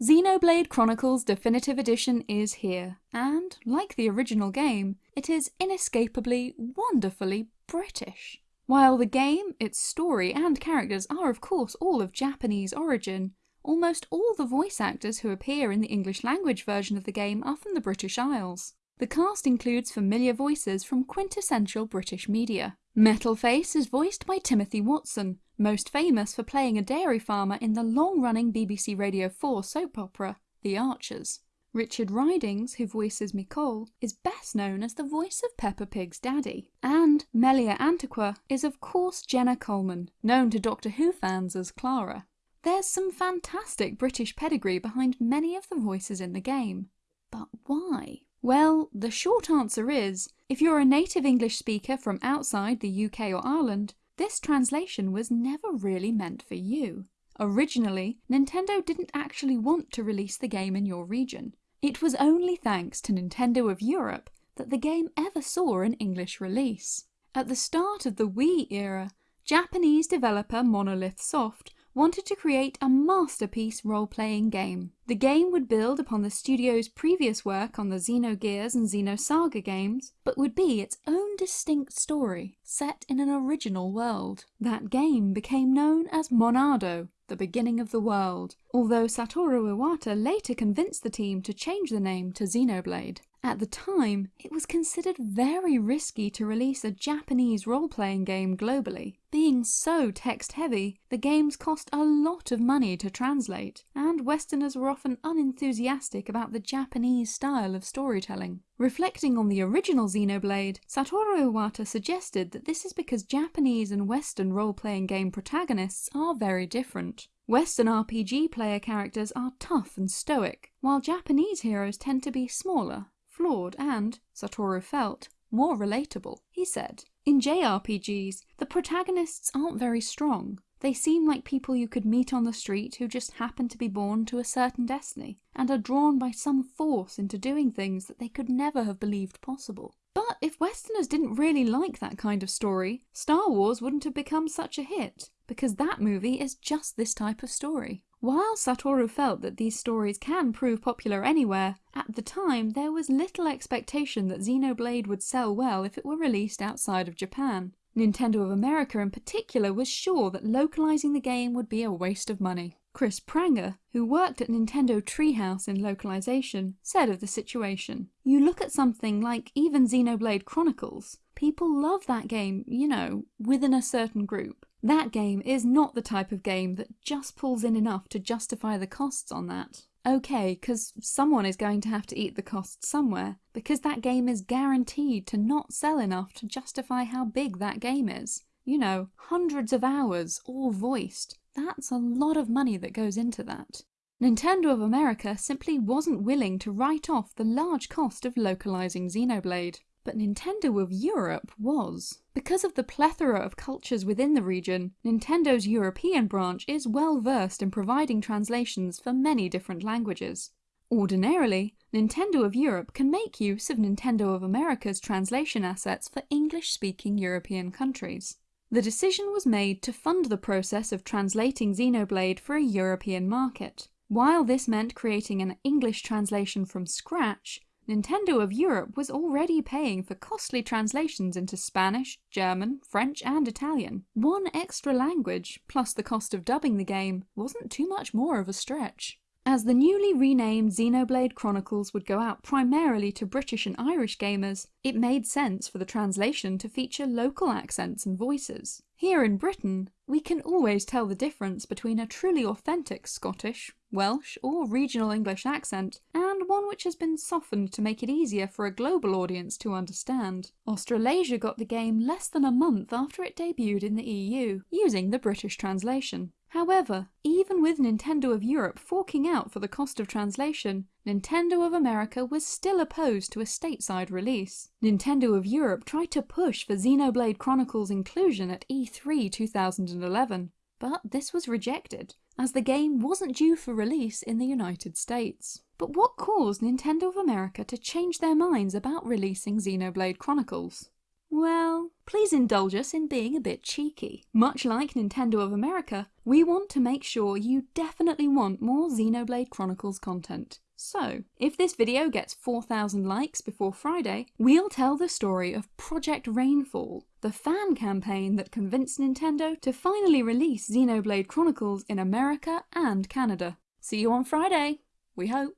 Xenoblade Chronicles Definitive Edition is here, and, like the original game, it is inescapably, wonderfully British. While the game, its story and characters are of course all of Japanese origin, almost all the voice actors who appear in the English language version of the game are from the British Isles. The cast includes familiar voices from quintessential British media. Metalface is voiced by Timothy Watson, most famous for playing a dairy farmer in the long-running BBC Radio 4 soap opera, The Archers. Richard Ridings, who voices Micol, is best known as the voice of Peppa Pig's daddy. And Melia Antiqua is of course Jenna Coleman, known to Doctor Who fans as Clara. There's some fantastic British pedigree behind many of the voices in the game. But why? Well, the short answer is, if you're a native English speaker from outside the UK or Ireland, this translation was never really meant for you. Originally, Nintendo didn't actually want to release the game in your region. It was only thanks to Nintendo of Europe that the game ever saw an English release. At the start of the Wii era, Japanese developer Monolith Soft wanted to create a masterpiece role-playing game. The game would build upon the studio's previous work on the Xenogears and Xenosaga games, but would be its own distinct story, set in an original world. That game became known as Monado, the beginning of the world, although Satoru Iwata later convinced the team to change the name to Xenoblade. At the time, it was considered very risky to release a Japanese role-playing game globally. Being so text-heavy, the games cost a lot of money to translate, and Westerners were often unenthusiastic about the Japanese style of storytelling. Reflecting on the original Xenoblade, Satoru Iwata suggested that this is because Japanese and Western role-playing game protagonists are very different. Western RPG player characters are tough and stoic, while Japanese heroes tend to be smaller, flawed and, Satoru felt, more relatable. He said, In JRPGs, the protagonists aren't very strong. They seem like people you could meet on the street who just happen to be born to a certain destiny, and are drawn by some force into doing things that they could never have believed possible. But if Westerners didn't really like that kind of story, Star Wars wouldn't have become such a hit, because that movie is just this type of story. While Satoru felt that these stories can prove popular anywhere, at the time there was little expectation that Xenoblade would sell well if it were released outside of Japan. Nintendo of America in particular was sure that localizing the game would be a waste of money. Chris Pranger, who worked at Nintendo Treehouse in localization, said of the situation, You look at something like even Xenoblade Chronicles, people love that game, you know, within a certain group. That game is not the type of game that just pulls in enough to justify the costs on that. Okay, because someone is going to have to eat the costs somewhere, because that game is guaranteed to not sell enough to justify how big that game is. You know, hundreds of hours, all voiced. That's a lot of money that goes into that. Nintendo of America simply wasn't willing to write off the large cost of localizing Xenoblade but Nintendo of Europe was. Because of the plethora of cultures within the region, Nintendo's European branch is well versed in providing translations for many different languages. Ordinarily, Nintendo of Europe can make use of Nintendo of America's translation assets for English-speaking European countries. The decision was made to fund the process of translating Xenoblade for a European market. While this meant creating an English translation from scratch, Nintendo of Europe was already paying for costly translations into Spanish, German, French and Italian. One extra language, plus the cost of dubbing the game, wasn't too much more of a stretch. As the newly renamed Xenoblade Chronicles would go out primarily to British and Irish gamers, it made sense for the translation to feature local accents and voices. Here in Britain, we can always tell the difference between a truly authentic Scottish, Welsh or regional English accent and one which has been softened to make it easier for a global audience to understand. Australasia got the game less than a month after it debuted in the EU, using the British translation. However, even with Nintendo of Europe forking out for the cost of translation, Nintendo of America was still opposed to a stateside release. Nintendo of Europe tried to push for Xenoblade Chronicles inclusion at E3 2011, but this was rejected, as the game wasn't due for release in the United States. But what caused Nintendo of America to change their minds about releasing Xenoblade Chronicles? Well, please indulge us in being a bit cheeky. Much like Nintendo of America, we want to make sure you definitely want more Xenoblade Chronicles content. So, if this video gets 4,000 likes before Friday, we'll tell the story of Project Rainfall, the fan campaign that convinced Nintendo to finally release Xenoblade Chronicles in America and Canada. See you on Friday, we hope.